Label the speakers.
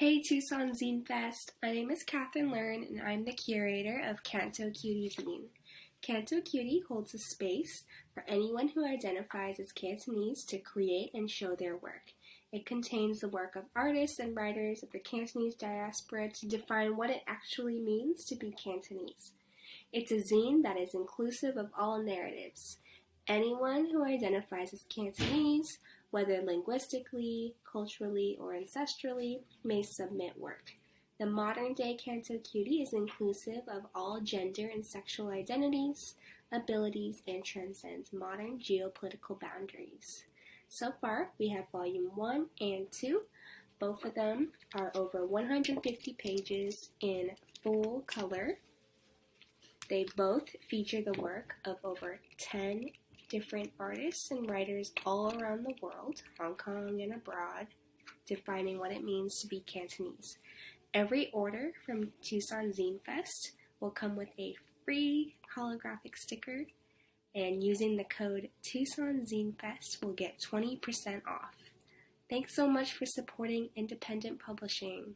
Speaker 1: Hey Tucson Zine Fest! My name is Catherine Learn and I'm the curator of Canto Cutie Zine. Canto Cutie holds a space for anyone who identifies as Cantonese to create and show their work. It contains the work of artists and writers of the Cantonese diaspora to define what it actually means to be Cantonese. It's a zine that is inclusive of all narratives. Anyone who identifies as Cantonese whether linguistically, culturally, or ancestrally, may submit work. The modern day Canto Cutie is inclusive of all gender and sexual identities, abilities, and transcends modern geopolitical boundaries. So far, we have Volume 1 and 2. Both of them are over 150 pages in full color. They both feature the work of over 10 different artists and writers all around the world, Hong Kong and abroad, defining what it means to be Cantonese. Every order from Tucson Zine Fest will come with a free holographic sticker, and using the code Tucson Zine Fest will get 20% off. Thanks so much for supporting independent publishing.